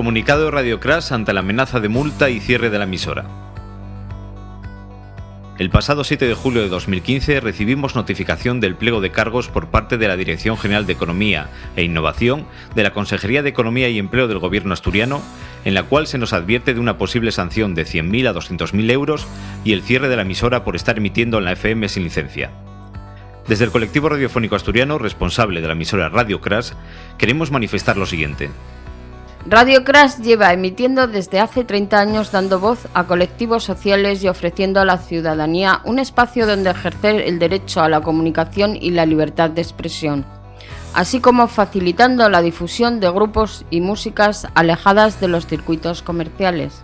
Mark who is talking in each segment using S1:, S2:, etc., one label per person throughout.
S1: Comunicado de Radio Crash ante la amenaza de multa y cierre de la emisora. El pasado 7 de julio de 2015 recibimos notificación del pliego de cargos por parte de la Dirección General de Economía e Innovación de la Consejería de Economía y Empleo del Gobierno asturiano, en la cual se nos advierte de una posible sanción de 100.000 a 200.000 euros y el cierre de la emisora por estar emitiendo en la FM sin licencia. Desde el colectivo radiofónico asturiano responsable de la emisora Radio Crash, queremos manifestar lo siguiente.
S2: Radio Crash lleva emitiendo desde hace 30 años dando voz a colectivos sociales y ofreciendo a la ciudadanía un espacio donde ejercer el derecho a la comunicación y la libertad de expresión, así como facilitando la difusión de grupos y músicas alejadas de los circuitos comerciales.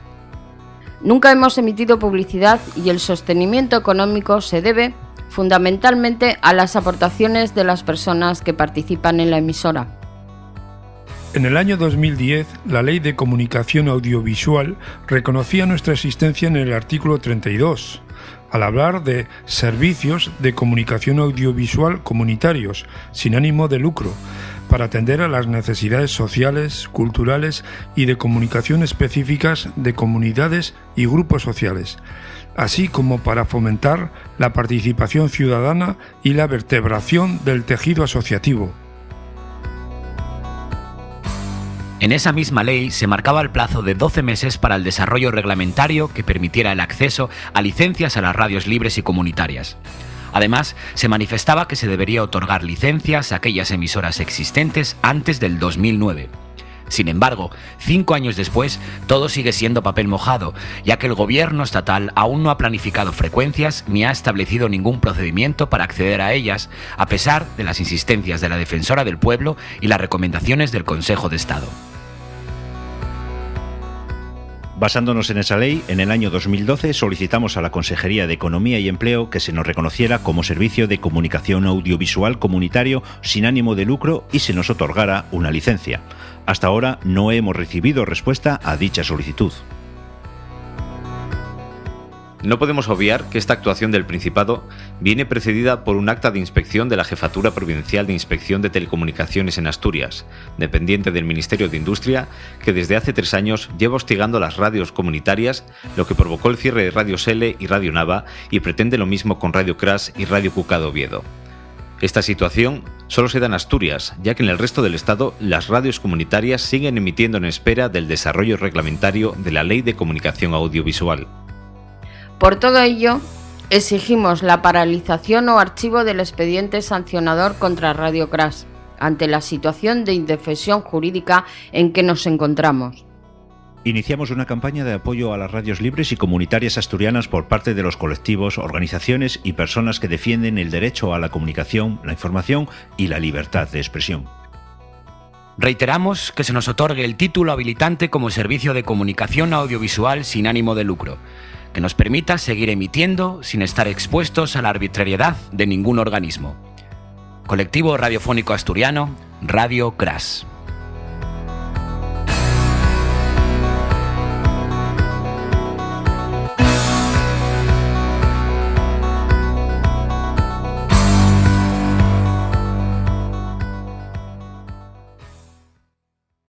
S2: Nunca hemos emitido publicidad y el sostenimiento económico se debe fundamentalmente a las aportaciones de las personas que participan en la emisora.
S3: En el año 2010, la Ley de Comunicación Audiovisual reconocía nuestra existencia en el artículo 32, al hablar de servicios de comunicación audiovisual comunitarios, sin ánimo de lucro, para atender a las necesidades sociales, culturales y de comunicación específicas de comunidades y grupos sociales, así como para fomentar la participación ciudadana y la vertebración del tejido asociativo.
S4: En esa misma ley se marcaba el plazo de 12 meses para el desarrollo reglamentario que permitiera el acceso a licencias a las radios libres y comunitarias. Además, se manifestaba que se debería otorgar licencias a aquellas emisoras existentes antes del 2009. Sin embargo, cinco años después, todo sigue siendo papel mojado, ya que el gobierno estatal aún no ha planificado frecuencias ni ha establecido ningún procedimiento para acceder a ellas, a pesar de las insistencias de la Defensora del Pueblo y las recomendaciones del Consejo de Estado.
S5: Basándonos en esa ley, en el año 2012 solicitamos a la Consejería de Economía y Empleo que se nos reconociera como servicio de comunicación audiovisual comunitario sin ánimo de lucro y se nos otorgara una licencia. Hasta ahora no hemos recibido respuesta a dicha solicitud.
S1: No podemos obviar que esta actuación del Principado viene precedida por un acta de inspección de la Jefatura Provincial de Inspección de Telecomunicaciones en Asturias, dependiente del Ministerio de Industria, que desde hace tres años lleva hostigando las radios comunitarias, lo que provocó el cierre de Radio Sele y Radio Nava y pretende lo mismo con Radio Crash y Radio Cucado Oviedo. Esta situación solo se da en Asturias, ya que en el resto del Estado las radios comunitarias siguen emitiendo en espera del desarrollo reglamentario de la Ley de Comunicación Audiovisual.
S2: Por todo ello, exigimos la paralización o archivo del expediente sancionador contra Radio Crash, ante la situación de indefensión jurídica en que nos encontramos.
S5: Iniciamos una campaña de apoyo a las radios libres y comunitarias asturianas por parte de los colectivos, organizaciones y personas que defienden el derecho a la comunicación, la información y la libertad de expresión.
S4: Reiteramos que se nos otorgue el título habilitante como servicio de comunicación audiovisual sin ánimo de lucro, que nos permita seguir emitiendo sin estar expuestos a la arbitrariedad de ningún organismo. Colectivo Radiofónico Asturiano, Radio Crash.